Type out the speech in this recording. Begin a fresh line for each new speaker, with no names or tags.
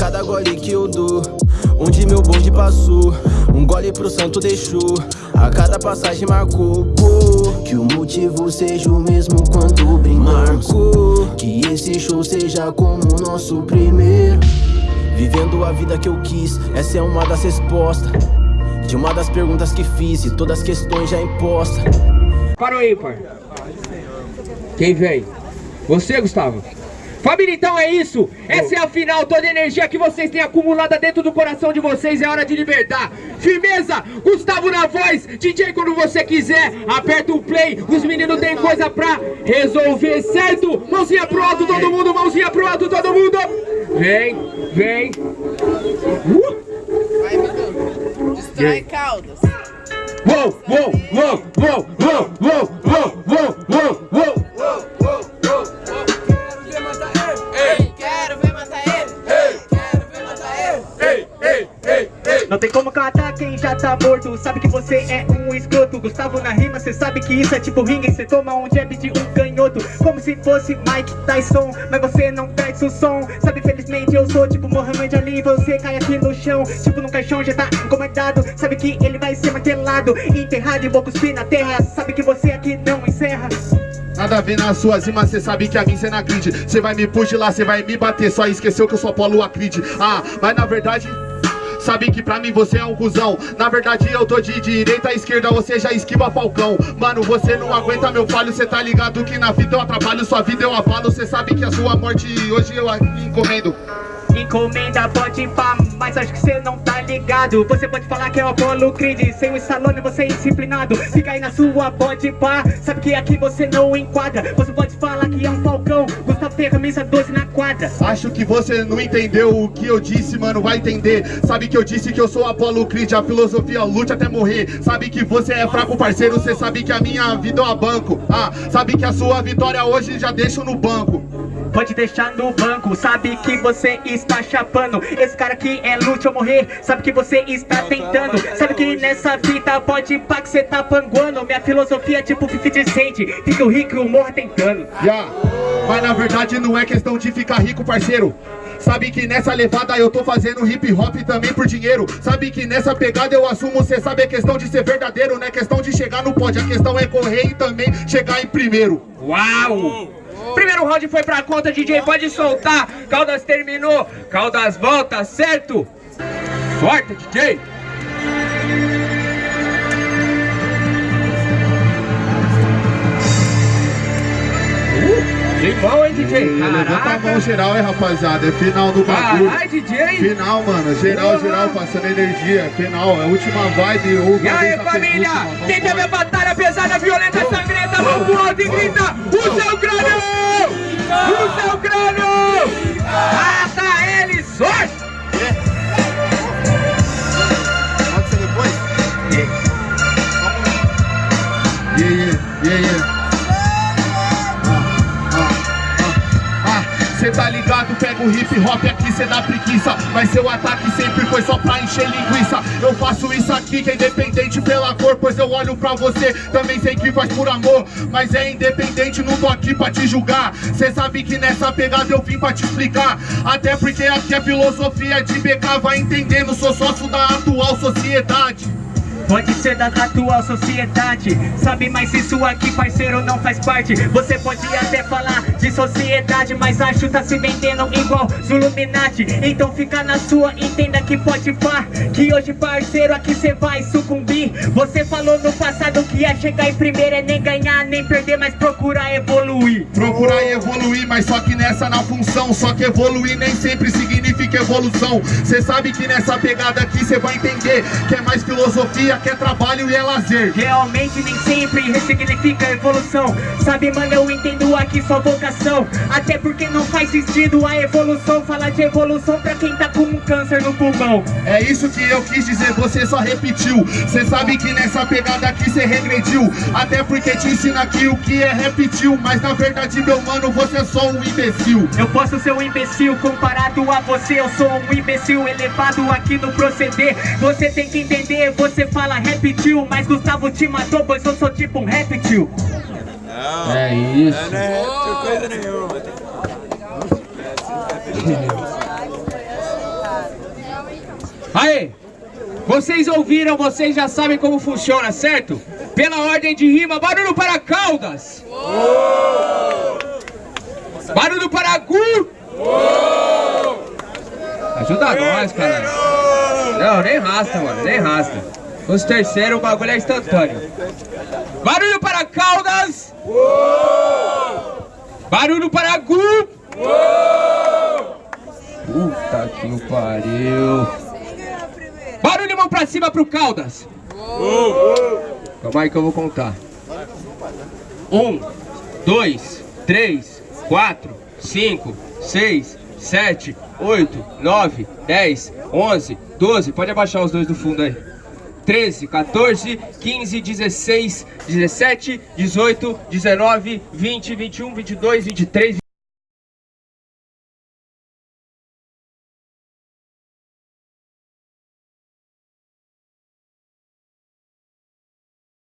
cada gole que eu dou. Onde meu bonde passou Um gole pro santo deixou A cada passagem marcou Que o motivo seja o mesmo quando brindamos Que esse show seja como o nosso primeiro. Vivendo a vida que eu quis Essa é uma das respostas. De uma das perguntas que fiz E todas as questões já impostas.
Parou aí, pai. Quem vem? Você, Gustavo? Família, então é isso. Essa é a final. Toda a energia que vocês têm acumulada dentro do coração de vocês é hora de libertar. Firmeza, Gustavo na voz. DJ quando você quiser. Aperta o play. Os meninos têm coisa pra resolver, certo? Mãozinha pro alto, todo mundo. Mãozinha pro alto, todo mundo. Vem, vem. Uh.
Vai, Bidu. Destrói Caldas.
Uou, uou, uou, uou, uou, uou, uou, uou, uou,
tem como catar quem já tá morto. Sabe que você é um escroto. Gustavo na rima, cê sabe que isso é tipo ringue. Cê toma um jab de um canhoto. Como se fosse Mike Tyson Mas você não perde o som. Sabe, felizmente eu sou tipo Mohamed Ali. Você cai aqui no chão Tipo num caixão já tá encomendado Sabe que ele vai ser martelado Enterrado e vou cuspir na terra. Sabe que você aqui não encerra.
Nada a ver nas suas rimas, cê sabe que a mim cê não acredita. Cê vai me puxar lá, cê vai me bater. Só esqueceu que eu sou Apolo Acrid. Ah, mas na verdade Sabe que pra mim você é um cuzão. Na verdade eu tô de direita à esquerda Você já esquiva falcão. Mano, você não aguenta meu falho Cê tá ligado que na vida eu atrapalho Sua vida eu abalo. Cê sabe que a sua morte hoje eu encomendo
Encomenda pode pá, mas acho que cê não tá ligado. Você pode falar que é o Apollo Creed Sem o Stallone você é indisciplinado. Fica aí na sua pode pá. Sabe que aqui você não enquadra. Você pode falar que é um falcão Gustavo tem a camisa 12 na quadra.
Acho que você não entendeu o que eu disse, mano, vai entender. Sabe que eu disse que eu sou Apollo Creed A filosofia lute até morrer. Sabe que você é fraco parceiro Você sabe que a minha vida é um banco. Ah, sabe que a sua vitória hoje já deixo no banco
Pode deixar no banco, sabe que você está chapando. Esse cara aqui é lute ou morrer, sabe que você está tentando. Sabe que nessa vida pode pá que você tá panguando. Minha filosofia é tipo 50 cent, fica o rico e o morro tentando.
Yeah. Mas na verdade não é questão de ficar rico, parceiro. Sabe que nessa levada eu tô fazendo hip hop também por dinheiro. Sabe que nessa pegada eu assumo, cê sabe é questão de ser verdadeiro Não é questão de chegar no pódio, a questão é correr e também chegar em primeiro.
Uau! Primeiro round foi pra conta, DJ, pode soltar. Caldas terminou, Caldas volta, certo? Sorte, DJ! DJ?
Levanta a mão geral, hein, rapaziada. É final do bagulho.
Caralho, DJ.
Final, mano. Geral, geral, passando energia. Final, é a última vibe.
E aí, família? Quem teve a batalha pesada, violenta, sangrenta, mão pro alto e grita: O seu crânio! O seu crânio! Mata ele, sorte!
Tá ligado, pega o hip hop aqui, cê dá preguiça. Mas seu ataque sempre foi só pra encher linguiça. Eu faço isso aqui que é independente pela cor Pois eu olho pra você, também sei que faz por amor Mas é independente, não tô aqui pra te julgar. Cê sabe que nessa pegada eu vim pra te explicar. Até porque aqui é filosofia de BK Vai entendendo, sou sócio da atual sociedade
Pode ser da atual sociedade. Sabe, mas isso aqui, parceiro, não faz parte. Você pode até falar de sociedade Mas acho tá se vendendo igual Zuluminati Então fica na sua, entenda que pode pá Que hoje, parceiro, aqui cê vai sucumbir. Você falou no passado que ia chegar em primeiro É nem ganhar, nem perder, mas procurar evoluir.
Procurar evoluir, mas só que nessa na função Só que evoluir nem sempre significa evolução. Cê sabe que nessa pegada aqui cê vai entender Que é mais filosofia, que é trabalho e é lazer.
Realmente nem sempre ressignifica evolução. Sabe mano, eu entendo aqui sua vocação. Até porque não faz sentido a evolução. Falar de evolução pra quem tá com um câncer no pulmão.
É isso que eu quis dizer, você só repetiu. Cê sabe que nessa pegada aqui cê regrediu. Até porque te ensina aqui o que é repetiu Mas na verdade meu mano, você é só um imbecil.
Eu posso ser um imbecil comparado a você Eu sou um imbecil elevado aqui no proceder. Você tem que entender, você fala repetiu Mas Gustavo te matou, pois eu sou tipo um reptil
Não, é isso.
Não é réptil coisa nenhuma.
Vocês ouviram, vocês já sabem como funciona, certo? Pela ordem de rima, barulho para Caldas! Barulho para Gu! Ajuda nós, cara. Não, nem rasta, mano, nem rasta. Os terceiros, o bagulho é instantâneo. Barulho para Caldas! Barulho para Gu! Puta que pariu. Barulho mão pra cima pro Caldas. Calma aí que eu vou contar. Um, dois, três, quatro, cinco, seis, sete, oito, nove, dez, onze, doze. Pode abaixar os dois do fundo aí. 13, 14, 15, 16, 17, 18, 19, 20, 21, 22, 23,